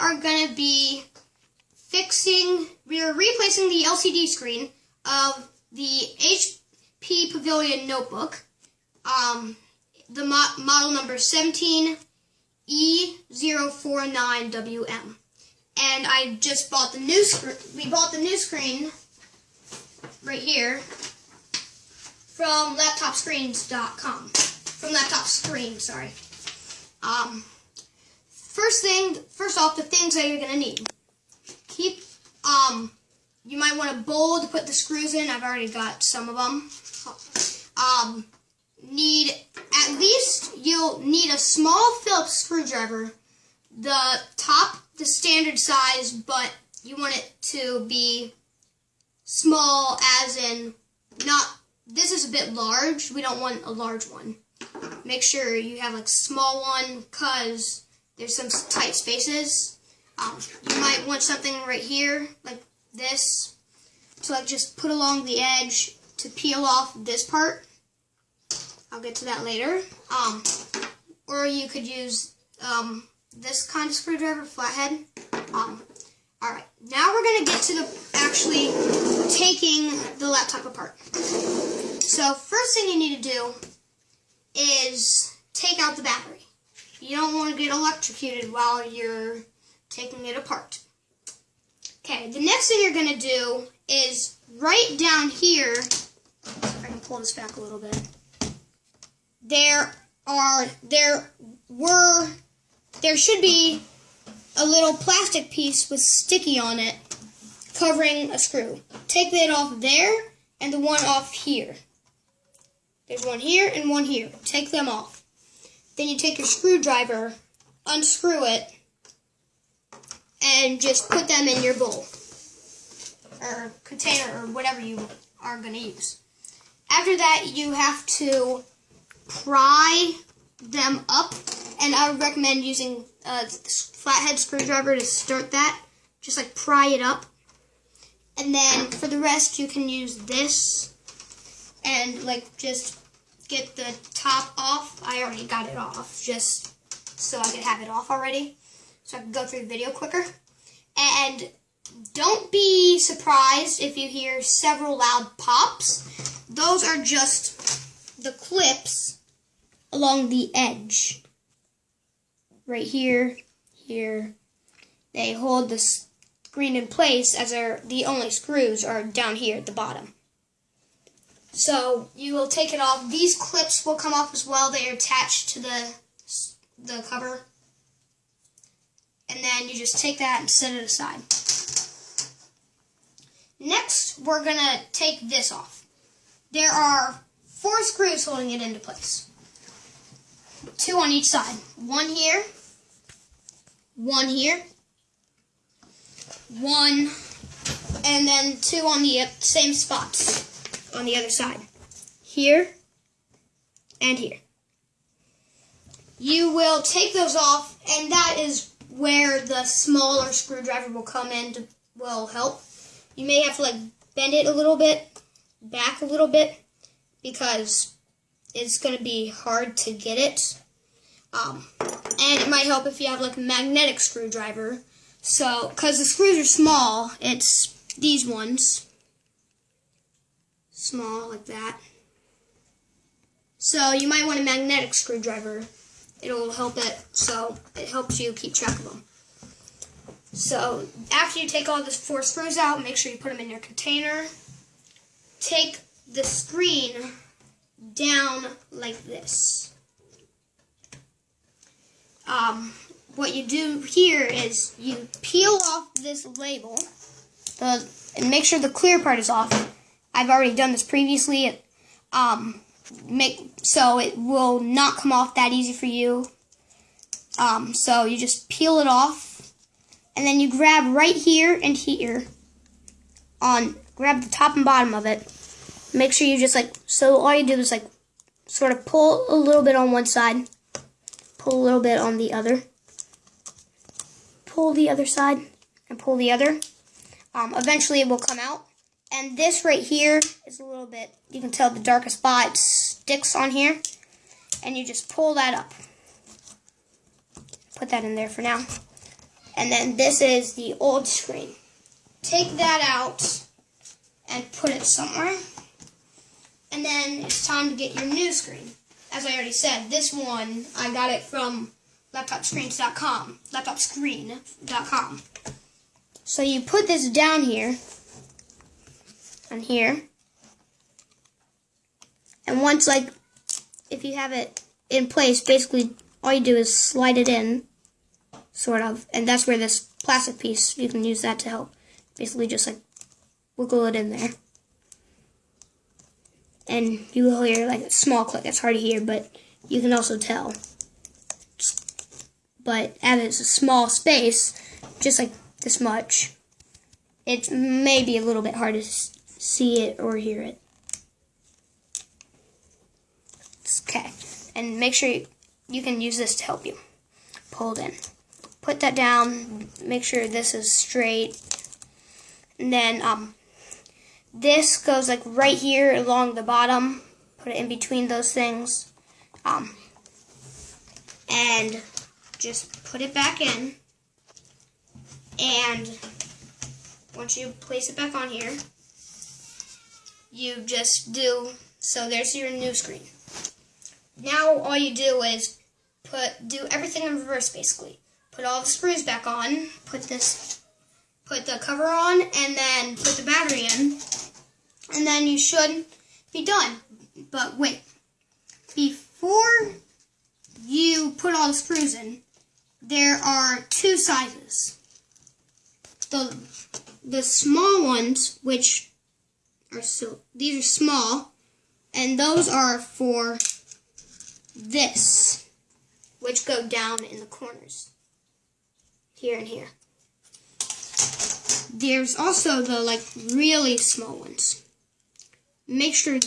are going to be fixing, we're replacing the LCD screen of the HP Pavilion notebook. Um, the mo- model number 17E049WM. And I just bought the new screen, we bought the new screen right here from laptopscreens.com. From laptop screen, sorry. Um, first thing, first off, the things that you're gonna need. Keep, um, you might want a bowl to put the screws in. I've already got some of them. Um, need at least you'll need a small Phillips screwdriver. The top, the standard size, but you want it to be small, as in not. This is a bit large. We don't want a large one. Make sure you have a small one, cause there's some tight spaces. Um, you might want something right here, like this, to like just put along the edge to peel off this part. I'll get to that later. Um, or you could use um, this kind of screwdriver, flathead. Um, all right, now we're gonna get to the actually taking the laptop apart. So first thing you need to do is take out the battery. You don't want to get electrocuted while you're taking it apart. Okay, the next thing you're going to do is right down here, if I can pull this back a little bit, there are, there were, there should be a little plastic piece with sticky on it covering a screw. Take that off there and the one off here. There's one here and one here. Take them off. Then you take your screwdriver, unscrew it, and just put them in your bowl or container or whatever you are going to use. After that, you have to pry them up, and I would recommend using uh, a flathead screwdriver to start that. Just like pry it up. And then for the rest, you can use this and like just get the top off. I already got it off just so I could have it off already so I can go through the video quicker. And don't be surprised if you hear several loud pops. Those are just the clips along the edge. Right here, here. They hold the screen in place as are the only screws are down here at the bottom. So you will take it off. These clips will come off as well. They are attached to the the cover. And then you just take that and set it aside. Next, we're going to take this off. There are four screws holding it into place. Two on each side. One here, one here, one, and then two on the uh, same spots on the other side. Here and here. You will take those off, and that is where the smaller screwdriver will come in to will help. You may have to like bend it a little bit, back a little bit, because it's going to be hard to get it. Um, and it might help if you have like a magnetic screwdriver. So, because the screws are small, it's these ones. Small, like that. So, you might want a magnetic screwdriver. It'll help it, so it helps you keep track of them. So, after you take all the four screws out, make sure you put them in your container. Take the screen down like this. Um, what you do here is you peel off this label the, and make sure the clear part is off. I've already done this previously. It, um, make so it will not come off that easy for you. Um, so you just peel it off, and then you grab right here and here on grab the top and bottom of it. Make sure you just like so all you do is like sort of pull a little bit on one side, pull a little bit on the other pull the other side and pull the other. Um, eventually it will come out. And this right here is a little bit, you can tell the darkest spot sticks on here. And you just pull that up. Put that in there for now. And then this is the old screen. Take that out and put it somewhere. And then it's time to get your new screen. As I already said, this one, I got it from laptopscreens.com, laptopscreen.com. So you put this down here, on here, and once like, if you have it in place, basically all you do is slide it in, sort of, and that's where this plastic piece, you can use that to help. Basically just like wiggle it in there. And you will hear like a small click, it's hard to hear, but you can also tell. But as it's a small space, just like this much, it may be a little bit hard to see it or hear it. Okay, and make sure you, you can use this to help you. Pull it in. Put that down, make sure this is straight. And then um, this goes like right here along the bottom. Put it in between those things. Um, and just put it back in. And once you place it back on here, you just do, so there's your new screen. Now all you do is put, do everything in reverse basically. Put all the screws back on, put this, put the cover on, and then put the battery in, and then you should be done. But wait, before you put all the screws in, there are two sizes. The the small ones, which are so these are small, and those are for this, which go down in the corners, here and here. There's also the like really small ones. Make sure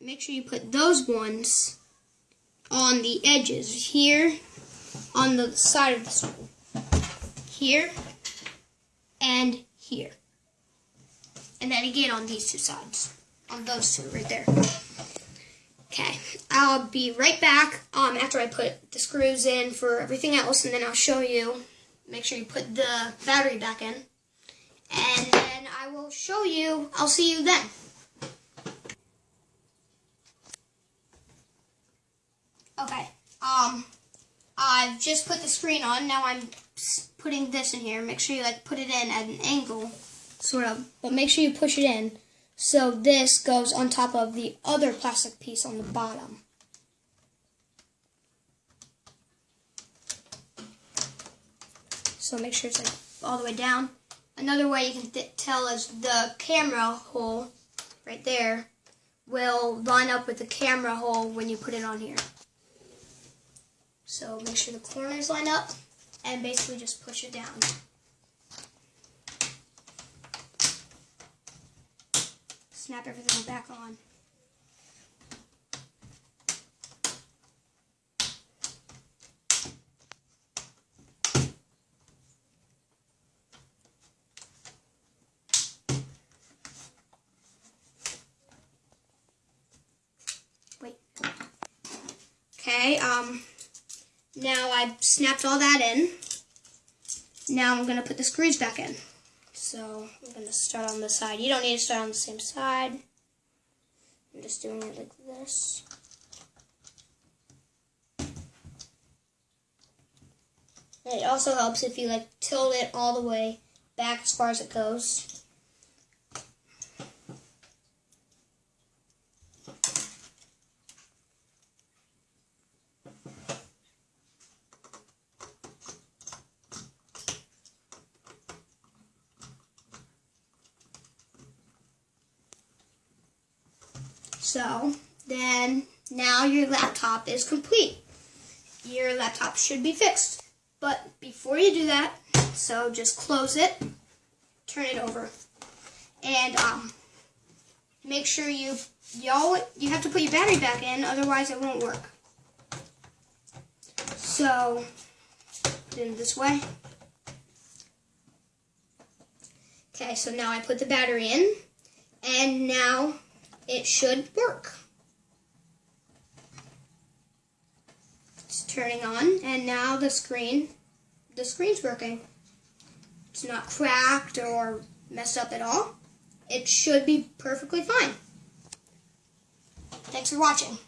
make sure you put those ones on the edges here on the side of the. Here and here. And then again on these two sides. On those two right there. Okay, I'll be right back um, after I put the screws in for everything else, and then I'll show you. Make sure you put the battery back in. And then I will show you. I'll see you then. Okay, um, I've just put the screen on. Now I'm putting this in here. Make sure you like put it in at an angle, sort of. But make sure you push it in so this goes on top of the other plastic piece on the bottom. So make sure it's like all the way down. Another way you can tell is the camera hole right there will line up with the camera hole when you put it on here. So make sure the corners line up and basically just push it down. Snap everything back on. Wait. Okay, um, now I've snapped all that in. Now I'm going to put the screws back in. So I'm going to start on this side. You don't need to start on the same side. I'm just doing it like this. And it also helps if you like tilt it all the way back as far as it goes. So then now your laptop is complete. Your laptop should be fixed. But before you do that, so just close it, turn it over, and um, make sure you y'all you have to put your battery back in, otherwise it won't work. So then this way. Okay, so now I put the battery in, and now it should work. It's turning on, and now the screen, the screen's working. It's not cracked or messed up at all. It should be perfectly fine. Thanks for watching.